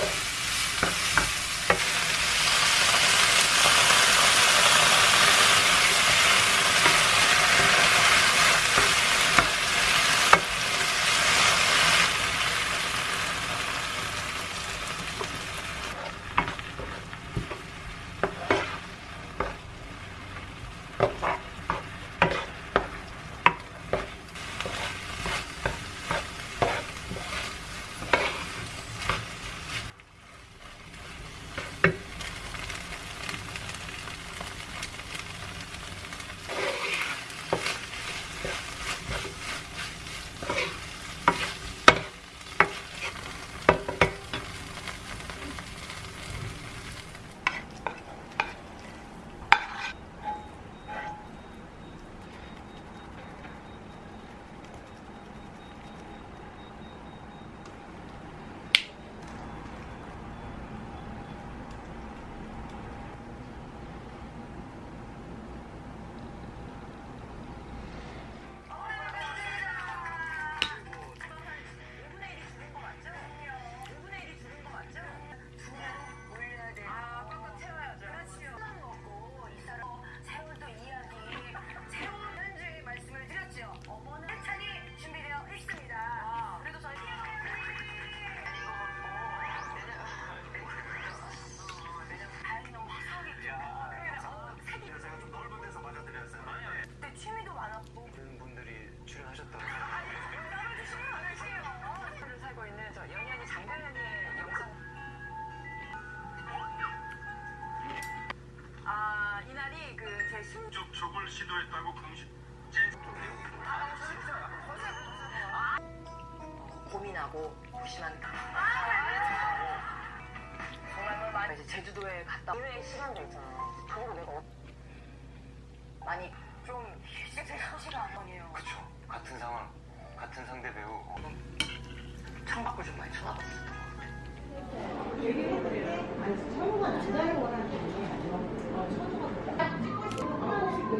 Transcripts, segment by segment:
Yeah. 접촉을 시도했다고 공식 고민하고 무심한다. 정말 많이 이제 제주도에 갔다 의외의 시간도 있잖아. 그거를 내가 어... 많이 좀 휴식을 안 하네요. 그쵸. 같은 상황, 같은 상대 배우. 창밖을 좀 많이 쳐다봤어. 너무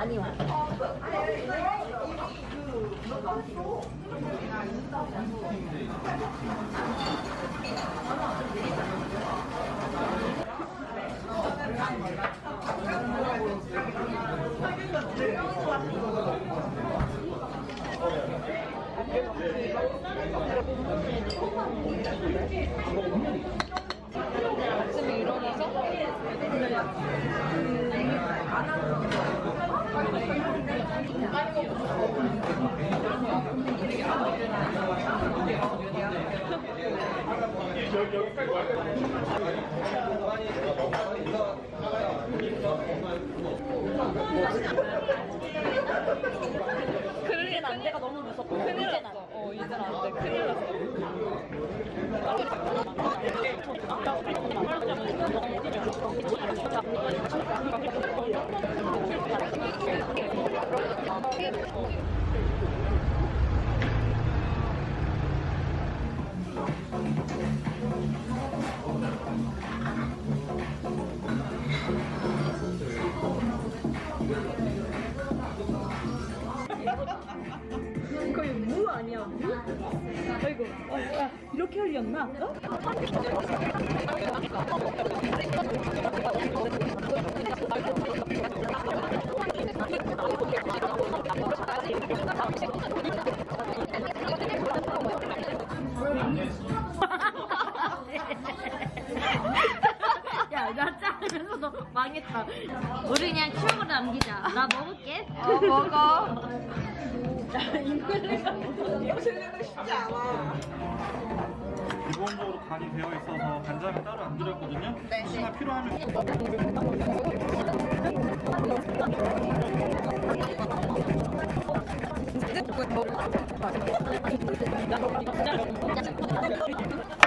많이 와. 아침에 일어나서 그러긴 안 돼가 너무 무섭고 큰일 났어. 어, 이젠 안 돼. 큰일 이렇게 흘렸나? 어? 야, 나 짜면서 너 망했다. 우리 그냥 추억으로 남기자. 나 먹을게. 어, 먹어. 기본적으로 간이 되어 있어서 간장을 따로 안 들였거든요. 혹시나 필요하면. 어,